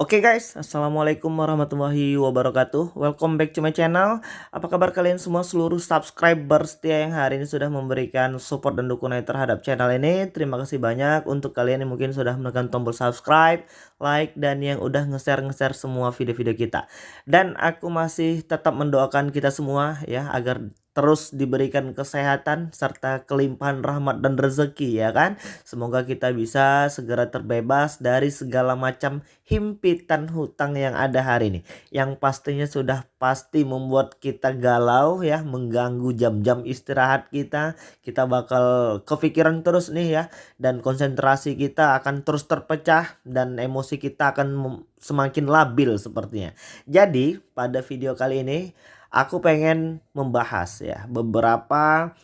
Oke guys, Assalamualaikum warahmatullahi wabarakatuh. Welcome back to my channel. Apa kabar kalian semua? Seluruh subscriber setia yang hari ini sudah memberikan support dan dukungan terhadap channel ini. Terima kasih banyak untuk kalian yang mungkin sudah menekan tombol subscribe, like, dan yang udah nge-share-nge-share semua video-video kita. Dan aku masih tetap mendoakan kita semua ya agar terus diberikan kesehatan serta kelimpahan rahmat dan rezeki ya kan. Semoga kita bisa segera terbebas dari segala macam himpitan hutang yang ada hari ini. Yang pastinya sudah pasti membuat kita galau ya, mengganggu jam-jam istirahat kita. Kita bakal kepikiran terus nih ya dan konsentrasi kita akan terus terpecah dan emosi kita akan semakin labil sepertinya. Jadi pada video kali ini aku pengen membahas ya beberapa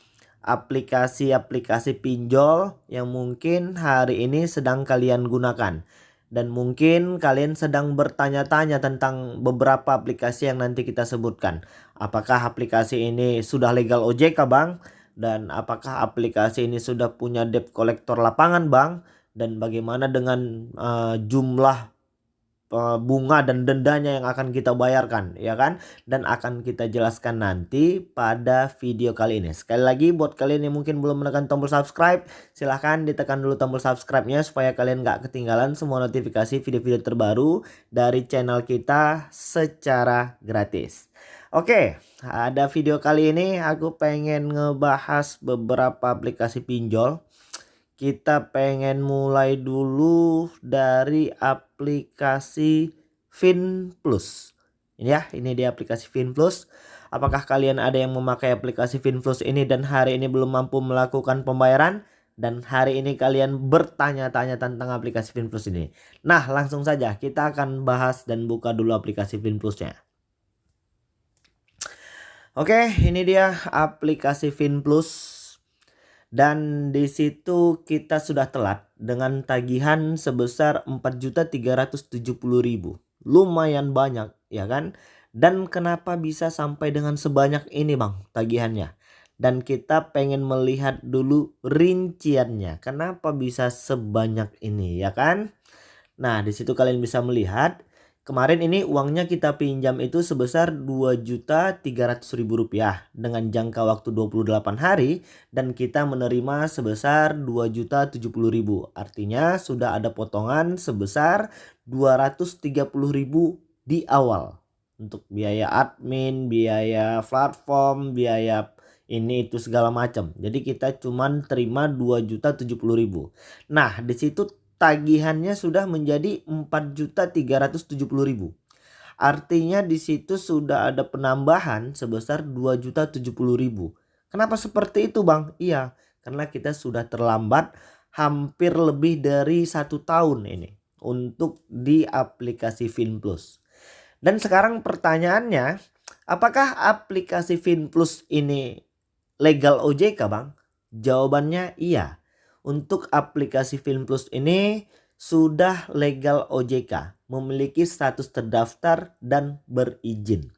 aplikasi-aplikasi pinjol yang mungkin hari ini sedang kalian gunakan. Dan mungkin kalian sedang bertanya-tanya tentang beberapa aplikasi yang nanti kita sebutkan. Apakah aplikasi ini sudah legal OJK bang? Dan apakah aplikasi ini sudah punya debt collector lapangan bang? Dan bagaimana dengan uh, jumlah Eh, bunga dan dendanya yang akan kita bayarkan ya kan? Dan akan kita jelaskan nanti pada video kali ini. Sekali lagi buat kalian yang mungkin belum menekan tombol subscribe silahkan ditekan dulu tombol subscribe nya supaya kalian gak ketinggalan semua notifikasi video-video terbaru dari channel kita secara gratis. Oke ada video kali ini. Aku pengen ngebahas beberapa aplikasi pinjol kita pengen mulai dulu dari aplikasi Fin Plus. Ini ya, ini di aplikasi Fin Plus. Apakah kalian ada yang memakai aplikasi Fin Plus ini dan hari ini belum mampu melakukan pembayaran? Dan hari ini kalian bertanya-tanya tentang aplikasi Fin Plus ini. Nah, langsung saja kita akan bahas dan buka dulu aplikasi Fin Plusnya. Oke, ini dia aplikasi Fin Plus dan di situ kita sudah telat dengan tagihan sebesar 4.370.000. Lumayan banyak ya kan? Dan kenapa bisa sampai dengan sebanyak ini Bang tagihannya? Dan kita pengen melihat dulu rinciannya. Kenapa bisa sebanyak ini ya kan? Nah, di situ kalian bisa melihat Kemarin ini uangnya kita pinjam itu sebesar Rp2.300.000 dengan jangka waktu 28 hari dan kita menerima sebesar Rp2.070.000. Artinya sudah ada potongan sebesar Rp230.000 di awal untuk biaya admin, biaya platform, biaya ini itu segala macam. Jadi kita cuman terima Rp2.070.000. Nah, di situ tagihannya sudah menjadi 4.370.000. Artinya di situ sudah ada penambahan sebesar 2.070.000. Kenapa seperti itu bang? Iya karena kita sudah terlambat hampir lebih dari satu tahun ini untuk di aplikasi FinPlus. Dan sekarang pertanyaannya apakah aplikasi FinPlus ini legal OJK bang? Jawabannya iya untuk aplikasi Film Plus ini sudah legal OJK, memiliki status terdaftar dan berizin.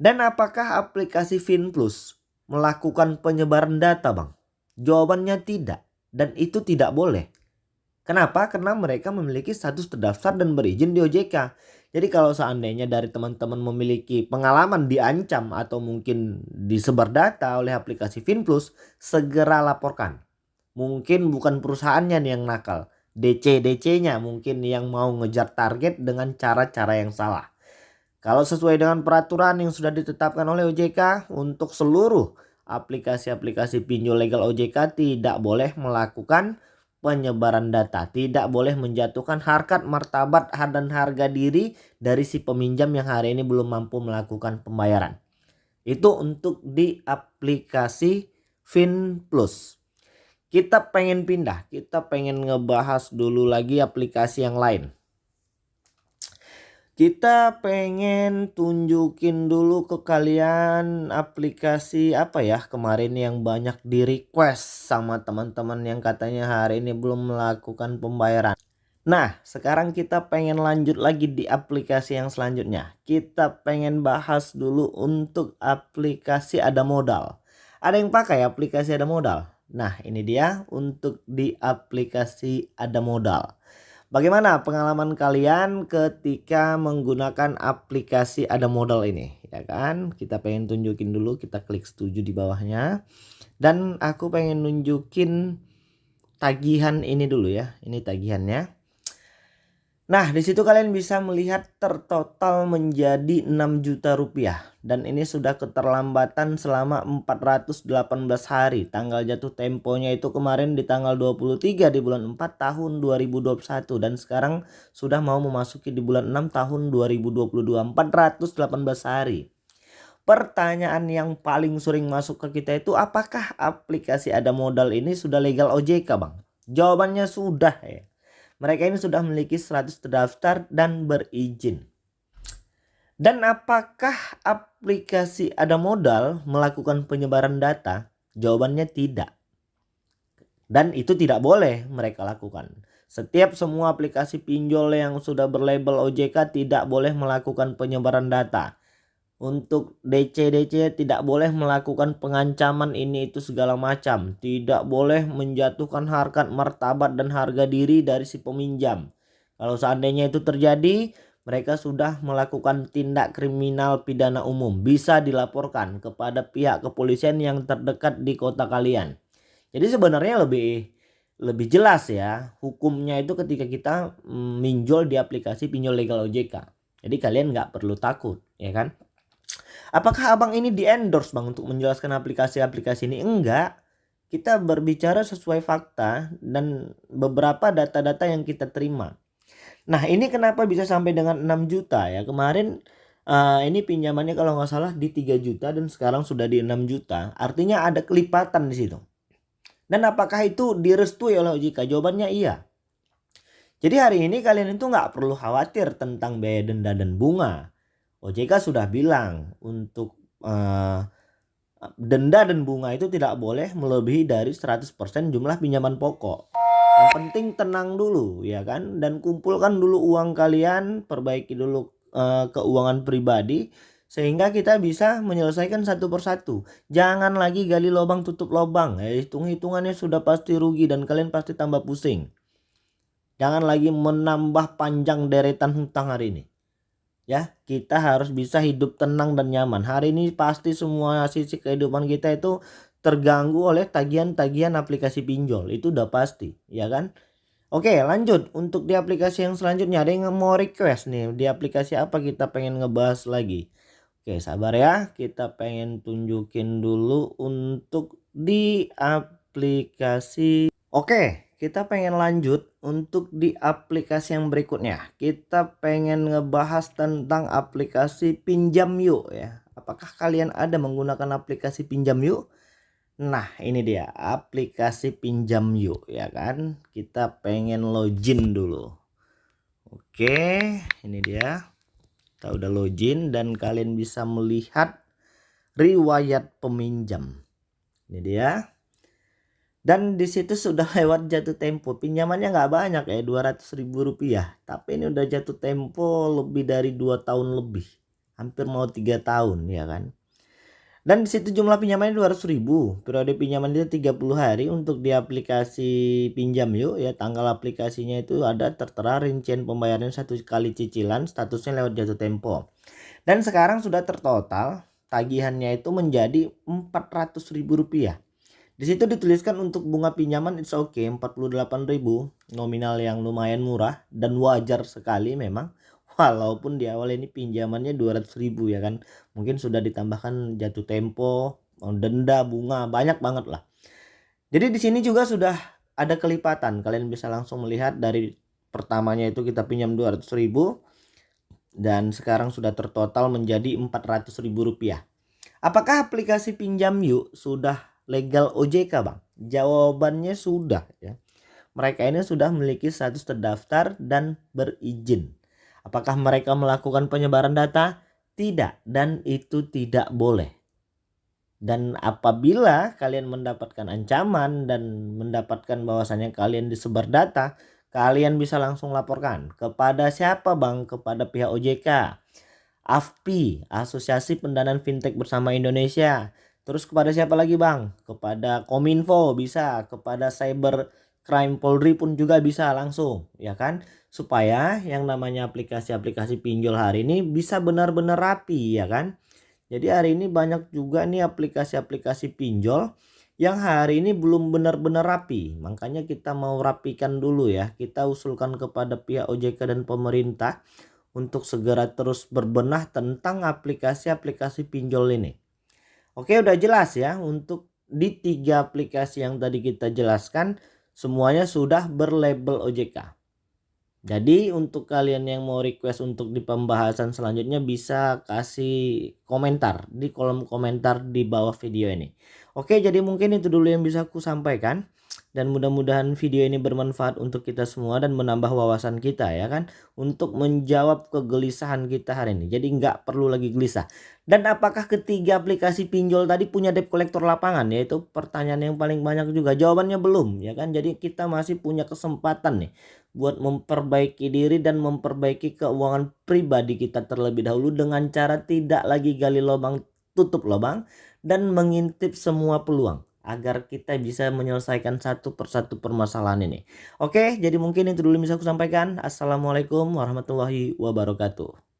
Dan apakah aplikasi Film Plus melakukan penyebaran data bang? Jawabannya tidak dan itu tidak boleh. Kenapa? Karena mereka memiliki status terdaftar dan berizin di OJK. Jadi kalau seandainya dari teman-teman memiliki pengalaman diancam atau mungkin disebar data oleh aplikasi FinPlus, segera laporkan mungkin bukan perusahaannya nih yang nakal. DC-DC-nya mungkin yang mau ngejar target dengan cara-cara yang salah. Kalau sesuai dengan peraturan yang sudah ditetapkan oleh OJK untuk seluruh aplikasi-aplikasi pinjol legal OJK tidak boleh melakukan penyebaran data. Tidak boleh menjatuhkan harkat, martabat, dan harga diri dari si peminjam yang hari ini belum mampu melakukan pembayaran. Itu untuk di aplikasi FinPlus kita pengen pindah kita pengen ngebahas dulu lagi aplikasi yang lain. Kita pengen tunjukin dulu ke kalian aplikasi apa ya kemarin yang banyak di request sama teman-teman yang katanya hari ini belum melakukan pembayaran. Nah sekarang kita pengen lanjut lagi di aplikasi yang selanjutnya. Kita pengen bahas dulu untuk aplikasi ada modal ada yang pakai aplikasi ada modal Nah ini dia untuk di aplikasi ada modal. Bagaimana pengalaman kalian ketika menggunakan aplikasi ada modal ini? Ya kan? Kita pengen tunjukin dulu, kita klik setuju di bawahnya. Dan aku pengen nunjukin tagihan ini dulu ya. Ini tagihannya. Nah, di situ kalian bisa melihat tertotal menjadi 6 juta rupiah dan ini sudah keterlambatan selama 418 hari. Tanggal jatuh temponya itu kemarin di tanggal 23 di bulan 4 tahun 2021 dan sekarang sudah mau memasuki di bulan 6 tahun 2022 418 hari. Pertanyaan yang paling sering masuk ke kita itu apakah aplikasi ada modal ini sudah legal OJK, Bang? Jawabannya sudah ya. Mereka ini sudah memiliki 100 terdaftar dan berizin. Dan apakah aplikasi ada modal melakukan penyebaran data? Jawabannya tidak. Dan itu tidak boleh mereka lakukan. Setiap semua aplikasi pinjol yang sudah berlabel OJK tidak boleh melakukan penyebaran data untuk DC-DC tidak boleh melakukan pengancaman ini itu segala macam. Tidak boleh menjatuhkan harkat martabat dan harga diri dari si peminjam. Kalau seandainya itu terjadi, mereka sudah melakukan tindak kriminal pidana umum. Bisa dilaporkan kepada pihak kepolisian yang terdekat di kota kalian. Jadi sebenarnya lebih lebih jelas ya hukumnya itu ketika kita mm, minjol di aplikasi pinjol legal OJK. Jadi kalian nggak perlu takut ya kan. Apakah abang ini di endorse bang untuk menjelaskan aplikasi-aplikasi ini? Enggak. Kita berbicara sesuai fakta dan beberapa data-data yang kita terima. Nah ini kenapa bisa sampai dengan 6 juta ya. Kemarin uh, ini pinjamannya kalau nggak salah di 3 juta dan sekarang sudah di 6 juta. Artinya ada kelipatan di situ. Dan apakah itu direstui oleh OJK? Jawabannya iya. Jadi hari ini kalian itu nggak perlu khawatir tentang biaya denda dan bunga. OJK sudah bilang untuk uh, denda dan bunga itu tidak boleh melebihi dari 100% jumlah pinjaman pokok. Yang penting tenang dulu ya kan dan kumpulkan dulu uang kalian, perbaiki dulu uh, keuangan pribadi sehingga kita bisa menyelesaikan satu persatu. Jangan lagi gali lubang tutup lubang. Ya, hitung-hitungannya sudah pasti rugi dan kalian pasti tambah pusing. Jangan lagi menambah panjang deretan hutang hari ini ya kita harus bisa hidup tenang dan nyaman. Hari ini pasti semua sisi kehidupan kita itu terganggu oleh tagihan-tagihan aplikasi pinjol. Itu udah pasti ya kan? Oke lanjut. Untuk di aplikasi yang selanjutnya ada yang mau request nih. Di aplikasi apa kita pengen ngebahas lagi? Oke sabar ya. Kita pengen tunjukin dulu untuk di aplikasi. Oke kita pengen lanjut untuk di aplikasi yang berikutnya. Kita pengen ngebahas tentang aplikasi pinjam yuk ya. Apakah kalian ada menggunakan aplikasi pinjam yuk? Nah ini dia aplikasi pinjam yuk ya kan. Kita pengen login dulu. Oke ini dia. Kita udah login dan kalian bisa melihat riwayat peminjam. Ini dia dan di situ sudah lewat jatuh tempo. Pinjamannya nggak banyak ya 200 ribu rupiah. Tapi ini udah jatuh tempo lebih dari dua tahun lebih. Hampir mau tiga tahun ya kan? Dan di situ jumlah pinjamannya 200 ribu. Periode pinjaman itu 30 hari untuk di aplikasi pinjam yuk ya. Tanggal aplikasinya itu ada tertera rincian pembayaran satu kali cicilan statusnya lewat jatuh tempo. Dan sekarang sudah tertotal tagihannya itu menjadi 400 ribu rupiah di situ dituliskan untuk bunga pinjaman it's okay 48.000 nominal yang lumayan murah dan wajar sekali memang walaupun di awal ini pinjamannya 200.000 ya kan. Mungkin sudah ditambahkan jatuh tempo denda bunga banyak banget lah. Jadi di sini juga sudah ada kelipatan. Kalian bisa langsung melihat dari pertamanya itu kita pinjam 200.000 dan sekarang sudah tertotal menjadi 400.000 rupiah. Apakah aplikasi pinjam yuk sudah legal OJK bang? Jawabannya sudah ya. Mereka ini sudah memiliki status terdaftar dan berizin. Apakah mereka melakukan penyebaran data? Tidak dan itu tidak boleh. Dan apabila kalian mendapatkan ancaman dan mendapatkan bahwasannya kalian disebar data, kalian bisa langsung laporkan kepada siapa bang? Kepada pihak OJK, AFPI, Asosiasi Pendanaan Fintech Bersama Indonesia, Terus kepada siapa lagi bang? Kepada Kominfo bisa, kepada Cyber Crime Polri pun juga bisa langsung ya kan supaya yang namanya aplikasi-aplikasi pinjol hari ini bisa benar-benar rapi ya kan jadi hari ini banyak juga nih aplikasi-aplikasi pinjol yang hari ini belum benar-benar rapi. Makanya kita mau rapikan dulu ya. Kita usulkan kepada pihak OJK dan pemerintah untuk segera terus berbenah tentang aplikasi-aplikasi pinjol ini. Oke udah jelas ya untuk di tiga aplikasi yang tadi kita jelaskan semuanya sudah berlabel OJK. Jadi untuk kalian yang mau request untuk di pembahasan selanjutnya bisa kasih komentar di kolom komentar di bawah video ini. Oke jadi mungkin itu dulu yang bisa aku sampaikan dan mudah-mudahan video ini bermanfaat untuk kita semua dan menambah wawasan kita ya kan? Untuk menjawab kegelisahan kita hari ini. Jadi nggak perlu lagi gelisah. Dan apakah ketiga aplikasi pinjol tadi punya debt collector lapangan? Yaitu pertanyaan yang paling banyak juga. Jawabannya belum ya kan? Jadi kita masih punya kesempatan nih buat memperbaiki diri dan memperbaiki keuangan pribadi kita terlebih dahulu dengan cara tidak lagi gali lubang tutup lubang dan mengintip semua peluang agar kita bisa menyelesaikan satu persatu permasalahan ini. Oke, jadi mungkin itu dulu bisa aku sampaikan. Assalamualaikum warahmatullahi wabarakatuh.